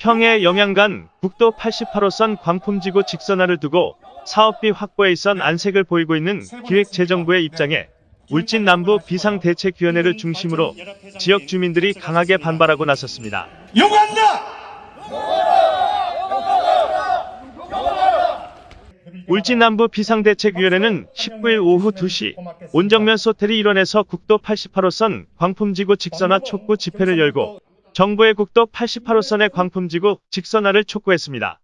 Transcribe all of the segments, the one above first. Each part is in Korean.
평해 영양간 국도 88호선 광풍지구 직선화를 두고 사업비 확보에 있선 안색을 보이고 있는 기획재정부의 입장에 울진 남부 비상대책위원회를 중심으로 지역 주민들이 강하게 반발하고 나섰습니다. 울진 남부 비상대책위원회는 19일 오후 2시 온정면 소텔이 일원에서 국도 88호선 광풍지구 직선화 촉구 집회를 열고 정부의 국도 88호선의 광풍지구 직선화를 촉구했습니다.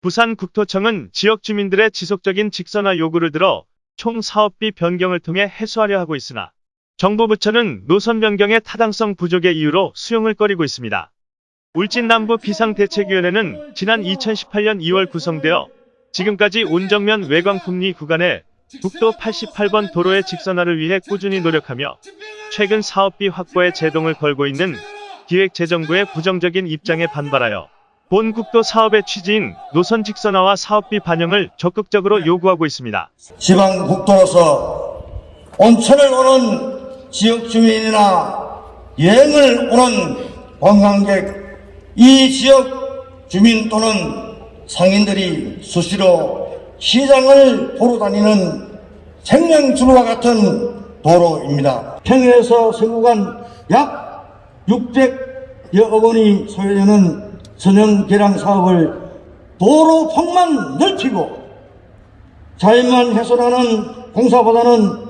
부산국토청은 지역 주민들의 지속적인 직선화 요구를 들어 총 사업비 변경을 통해 해소하려 하고 있으나 정부 부처는 노선 변경의 타당성 부족의 이유로 수용을 꺼리고 있습니다. 울진 남부 비상대책위원회는 지난 2018년 2월 구성되어 지금까지 온정면 외광풍리 구간에 국도 88번 도로의 직선화를 위해 꾸준히 노력하며 최근 사업비 확보에 제동을 걸고 있는 기획재정부의 부정적인 입장에 반발하여 본 국도 사업의 취지인 노선 직선화와 사업비 반영을 적극적으로 요구하고 있습니다. 지방 국도로서 온천을 오는 지역 주민이나 여행을 오는 관광객, 이 지역 주민 또는 상인들이 수시로 시장을 보러 다니는 생명주로와 같은 도로입니다. 평해에서 서구간 약 600여 원이 소요되는 선형 개량 사업을 도로 폭만 넓히고 자연만 훼손하는 공사보다는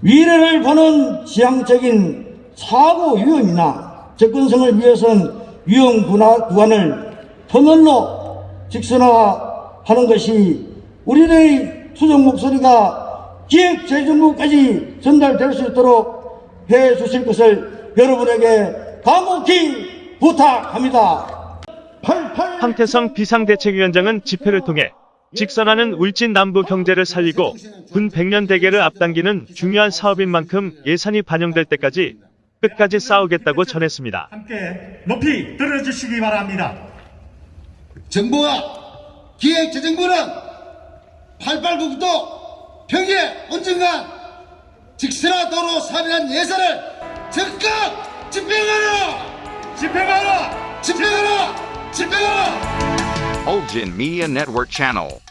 미래를 보는 지향적인 사고 위험이나 접근성을 위해선 위험 구간을 터널로 직선화하는 것이 우리의 수정 목소리가 기획재정부까지 전달될 수 있도록 해 주실 것을 여러분에게 간곡히 부탁합니다. 88 황태성 비상대책위원장은 집회를 통해 직선화는 울진 남부 경제를 살리고 군 100년 대계를 앞당기는 중요한 사업인 만큼 예산이 반영될 때까지 끝까지 싸우겠다고 전했습니다. 함께 높이 들어주시기 바랍니다. 정부와 기획재정부는 88국도 평해 온정간 직선화 도로 사업이란 예산을 적극 집행하라! 집행하라! 집행하라! 집행하라! Olgin Media Network Channel.